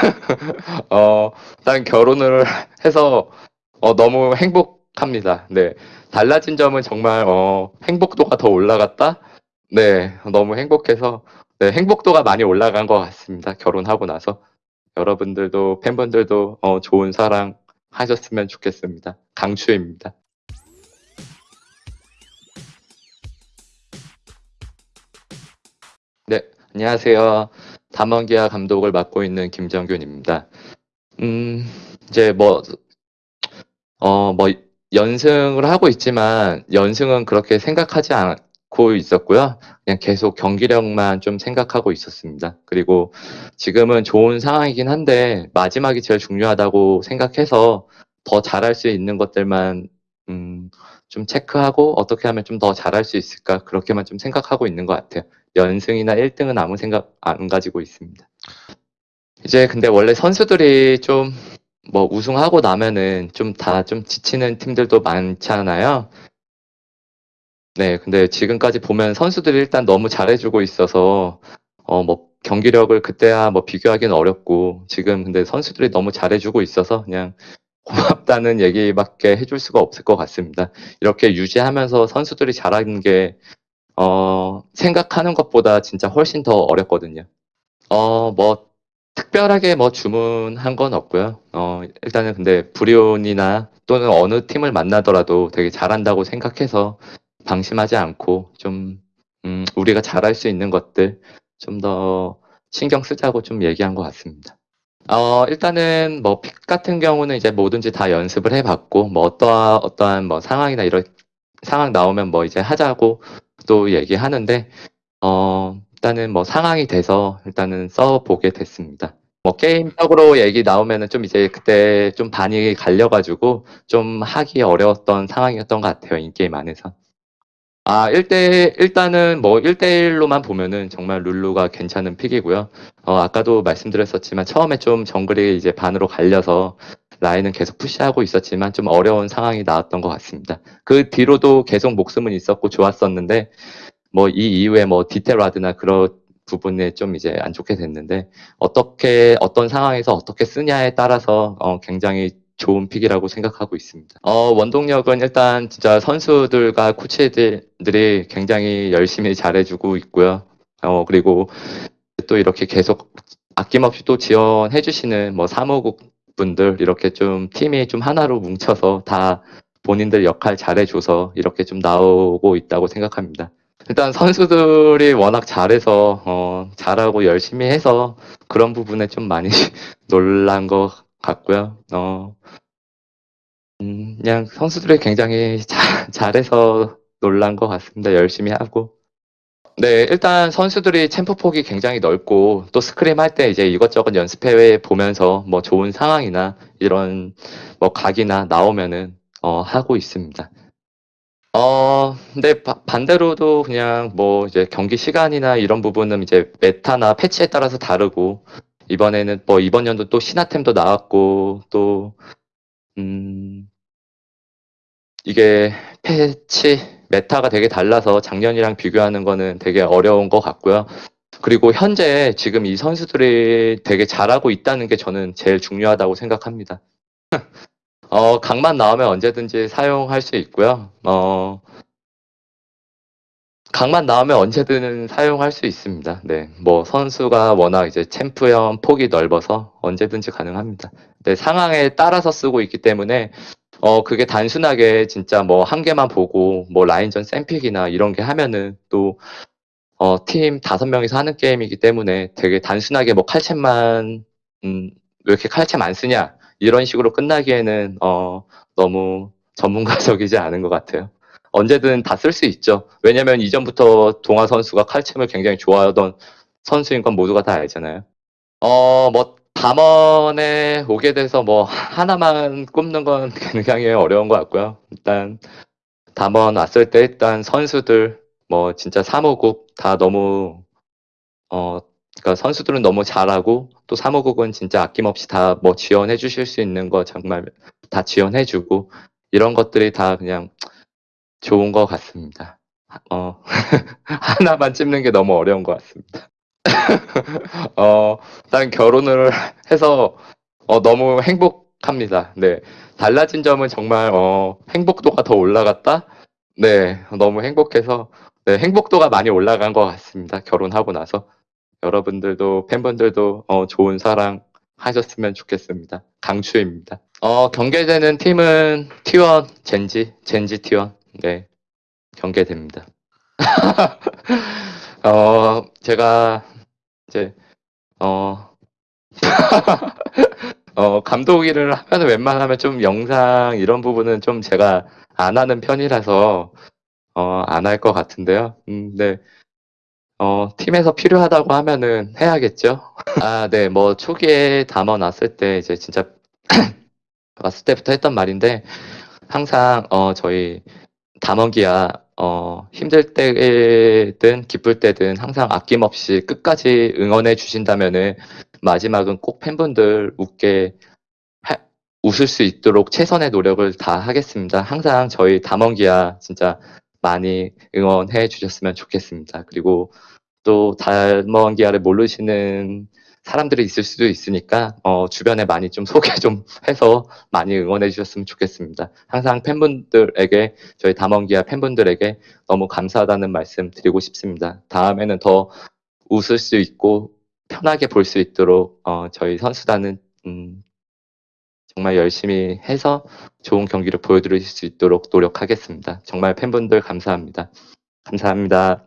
어, 일단 결혼을 해서 어, 너무 행복합니다. 네. 달라진 점은 정말 어, 행복도가 더 올라갔다? 네. 너무 행복해서 네, 행복도가 많이 올라간 것 같습니다. 결혼하고 나서. 여러분들도 팬분들도 어, 좋은 사랑 하셨으면 좋겠습니다. 강추입니다. 네, 안녕하세요. 담원기아 감독을 맡고 있는 김정균입니다. 음, 이제 뭐, 어, 뭐, 연승을 하고 있지만, 연승은 그렇게 생각하지 않고 있었고요. 그냥 계속 경기력만 좀 생각하고 있었습니다. 그리고 지금은 좋은 상황이긴 한데, 마지막이 제일 중요하다고 생각해서 더 잘할 수 있는 것들만, 음, 좀 체크하고 어떻게 하면 좀 더 잘할 수 있을까 그렇게만 좀 생각하고 있는 것 같아요. 연승이나 1등은 아무 생각 안 가지고 있습니다. 이제 근데 원래 선수들이 좀 뭐 우승하고 나면은 좀 다좀 지치는 팀들도 많잖아요. 네, 근데 지금까지 보면 선수들이 일단 너무 잘해주고 있어서 어 뭐 경기력을 그때야 뭐 비교하기는 어렵고 지금 근데 선수들이 너무 잘해주고 있어서 그냥 고 맙다는 얘기밖에 해줄 수가 없을 것 같습니다. 이렇게 유지하면서 선수들이 잘하는 게, 어, 생각하는 것보다 진짜 훨씬 더 어렵거든요. 어, 뭐, 특별하게 뭐 주문한 건 없고요. 어, 일단은 근데 브리온이나 또는 어느 팀을 만나더라도 되게 잘한다고 생각해서 방심하지 않고 좀, 음, 우리가 잘할 수 있는 것들 좀 더 신경 쓰자고 좀 얘기한 것 같습니다. 어, 일단은 뭐 픽 같은 경우는 이제 뭐든지 다 연습을 해봤고 뭐 어떠한 어떠한 뭐 상황이나 이런 상황 나오면 뭐 이제 하자고 또 얘기하는데 어, 일단은 뭐 상황이 돼서 일단은 써보게 됐습니다. 뭐 게임적으로 얘기 나오면은 좀 이제 그때 좀 반이 갈려가지고 좀 하기 어려웠던 상황이었던 것 같아요 인게임 안에서. 아, 1대, 일단은 뭐 1대1로만 보면은 정말 룰루가 괜찮은 픽이고요. 어, 아까도 말씀드렸었지만 처음에 좀 정글이 이제 반으로 갈려서 라인은 계속 푸시하고 있었지만 좀 어려운 상황이 나왔던 것 같습니다. 그 뒤로도 계속 목숨은 있었고 좋았었는데 뭐 이 이후에 뭐 디테라드나 그런 부분에 좀 이제 안 좋게 됐는데 어떻게 어떤 상황에서 어떻게 쓰냐에 따라서 어, 굉장히 좋은 픽이라고 생각하고 있습니다. 어, 원동력은 일단 진짜 선수들과 코치들이 굉장히 열심히 잘해주고 있고요. 어, 그리고 또 이렇게 계속 아낌없이 또 지원해 주시는 뭐 사무국 분들 이렇게 좀 팀이 좀 하나로 뭉쳐서 다 본인들 역할 잘해줘서 이렇게 좀 나오고 있다고 생각합니다. 일단 선수들이 워낙 잘해서 어, 잘하고 열심히 해서 그런 부분에 좀 많이 놀란 것 같고요. 어, 음, 그냥 선수들이 굉장히 잘, 잘해서 놀란 것 같습니다. 열심히 하고. 네, 일단 선수들이 챔프 폭이 굉장히 넓고 또 스크림 할 때 이제 이것저것 연습해 보면서 뭐 좋은 상황이나 이런 뭐 각이나 나오면은 어, 하고 있습니다. 어, 근데 바- 반대로도 그냥 뭐 이제 경기 시간이나 이런 부분은 이제 메타나 패치에 따라서 다르고 이번에는 뭐 이번 연도 또 신화템도 나왔고 또 음, 이게 patch meta가 되게 달라서 작년이랑 비교하는 거는 되게 어려운 것 같고요. 그리고 현재 지금 이 선수들이 되게 잘하고 있다는 게 저는 제일 중요하다고 생각합니다. 어, 각만 나오면 언제든지 사용할 수 있고요. 어, 각만 나오면 언제든 사용할 수 있습니다. 네, 뭐 선수가 워낙 이제 챔피언 폭이 넓어서 언제든지 가능합니다. 네, 상황에 따라서 쓰고 있기 때문에 어 그게 단순하게 진짜 뭐 한 개만 보고 뭐 라인전 샘픽이나 이런 게 하면은 또 어, 팀 다섯 명이서 하는 게임이기 때문에 되게 단순하게 뭐 칼챔만 음, 왜 이렇게 칼챔 안 쓰냐 이런 식으로 끝나기에는 어, 너무 전문가적이지 않은 것 같아요. 언제든 다 쓸 수 있죠. 왜냐면 이전부터 동아 선수가 칼챔을 굉장히 좋아하던 선수인 건 모두가 다 알잖아요. 어, 뭐 담원에 오게 돼서 뭐 하나만 꼽는 건 굉장히 어려운 것 같고요. 일단 담원 왔을 때 일단 선수들 뭐 진짜 사무국 다 너무 어 그러니까 선수들은 너무 잘하고 또 사무국은 진짜 아낌없이 다 뭐 지원해 주실 수 있는 거 정말 다 지원해 주고 이런 것들이 다 그냥 좋은 것 같습니다. 어 하나만 찝는 게 너무 어려운 것 같습니다. 어, 일단 결혼을 해서 어, 너무 행복합니다. 네. 달라진 점은 정말 어, 행복도가 더 올라갔다? 네, 너무 행복해서 네, 행복도가 많이 올라간 것 같습니다. 결혼하고 나서 여러분들도 팬분들도 어, 좋은 사랑 하셨으면 좋겠습니다. 강추입니다. 어, 경계되는 팀은 T1 젠지 젠지 T1 네 경계됩니다. 어, 제가 이제 어, 어, 감독 일을 하면 웬만하면 좀 영상 이런 부분은 좀 제가 안 하는 편이라서 어, 안 할 것 같은데요. 음, 네. 어, 팀에서 필요하다고 하면은 해야겠죠. 아, 네. 뭐 초기에 담아 놨을 때 이제 진짜 왔을 때부터 했던 말인데 항상 어, 저희 담원기야 어, 힘들 때든 기쁠 때든 항상 아낌없이 끝까지 응원해 주신다면은 마지막은 꼭 팬분들 웃게 하- 웃을 수 있도록 최선의 노력을 다 하겠습니다. 항상 저희 담원기야 진짜 많이 응원해 주셨으면 좋겠습니다. 그리고 또 담원기야를 모르시는 사람들이 있을 수도 있으니까 어, 주변에 많이 좀 소개 좀 해서 많이 응원해 주셨으면 좋겠습니다. 항상 팬분들에게 저희 담원기야 팬분들에게 너무 감사하다는 말씀 드리고 싶습니다. 다음에는 더 웃을 수 있고 편하게 볼 수 있도록 어, 저희 선수단은 음, 정말 열심히 해서 좋은 경기를 보여드릴 수 있도록 노력하겠습니다. 정말 팬분들 감사합니다. 감사합니다.